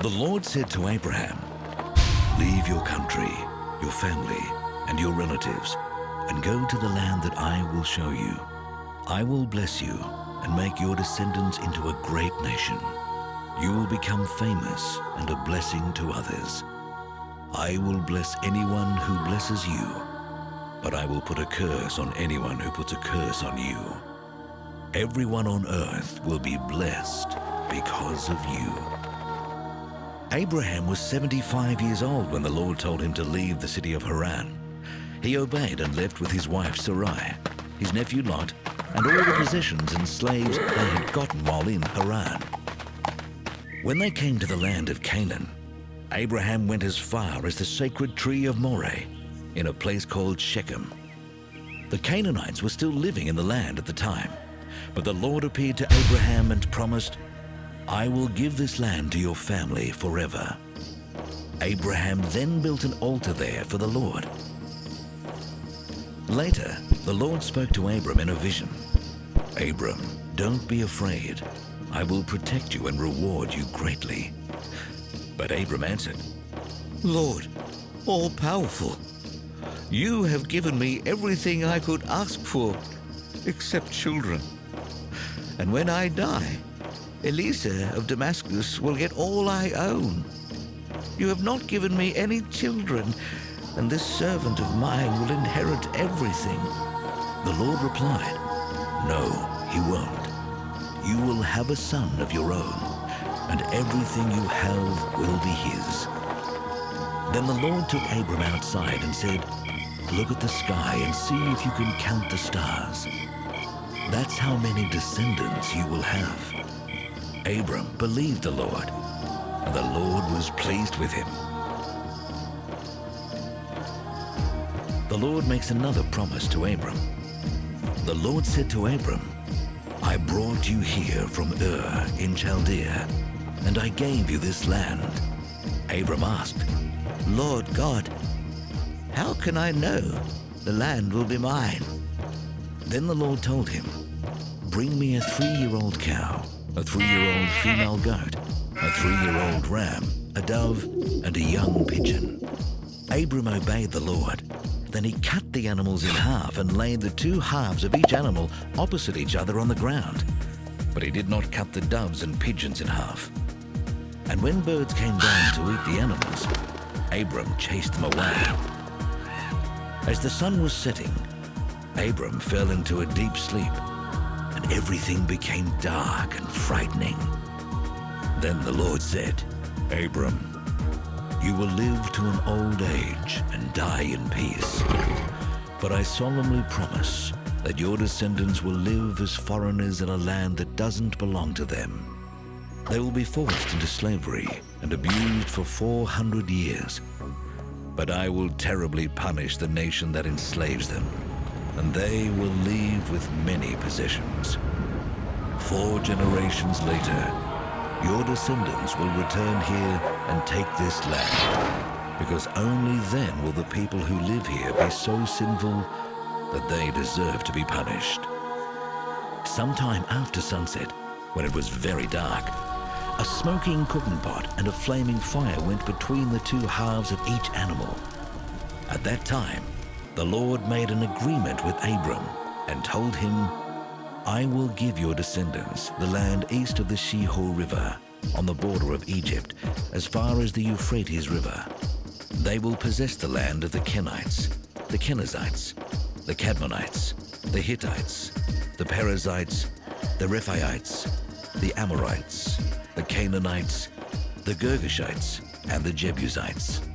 The Lord said to Abraham, Leave your country, your family, and your relatives, and go to the land that I will show you. I will bless you and make your descendants into a great nation. You will become famous and a blessing to others. I will bless anyone who blesses you, but I will put a curse on anyone who puts a curse on you. Everyone on earth will be blessed because of you. Abraham was 75 years old when the Lord told him to leave the city of Haran. He obeyed and left with his wife Sarai, his nephew Lot, and all the possessions and slaves they had gotten while in Haran. When they came to the land of Canaan, Abraham went as far as the sacred tree of Moreh, in a place called Shechem. The Canaanites were still living in the land at the time, but the Lord appeared to Abraham and promised, I will give this land to your family forever. Abraham then built an altar there for the Lord. Later, the Lord spoke to Abram in a vision. Abram, don't be afraid. I will protect you and reward you greatly. But Abram answered, Lord, all-powerful, you have given me everything I could ask for, except children. And when I die, Eliezer of Damascus will get all I own. You have not given me any children, and this servant of mine will inherit everything. The Lord replied, No, he won't. You will have a son of your own, and everything you have will be his. Then the Lord took Abram outside and said, Look at the sky and see if you can count the stars. That's how many descendants you will have. Abram believed the Lord, and the Lord was pleased with him. The Lord makes another promise to Abram. The Lord said to Abram, I brought you here from Ur in Chaldea, and I gave you this land. Abram asked, Lord God, how can I know the land will be mine? Then the Lord told him, Bring me a three-year-old cow, a three-year-old female goat, a three-year-old ram, a dove, and a young pigeon. Abram obeyed the Lord. Then he cut the animals in half and laid the two halves of each animal opposite each other on the ground. But he did not cut the doves and pigeons in half. And when birds came down to eat the animals, Abram chased them away. As the sun was setting, Abram fell into a deep sleep, and everything became dark and frightening. Then the Lord said, Abram, you will live to an old age and die in peace. But I solemnly promise that your descendants will live as foreigners in a land that doesn't belong to them. They will be forced into slavery and abused for 400 years. But I will terribly punish the nation that enslaves them, and they will leave with many possessions. Four generations later, your descendants will return here and take this land, because only then will the people who live here be so sinful that they deserve to be punished. Sometime after sunset, when it was very dark, a smoking cooking pot and a flaming fire went between the two halves of each animal. At that time, the Lord made an agreement with Abram and told him, I will give your descendants the land east of the Shihor River, on the border of Egypt, as far as the Euphrates River. They will possess the land of the Kenites, the Kenizzites, the Kadmonites, the Hittites, the Perizzites, the Rephaites, the Amorites, the Canaanites, the Girgashites, and the Jebusites.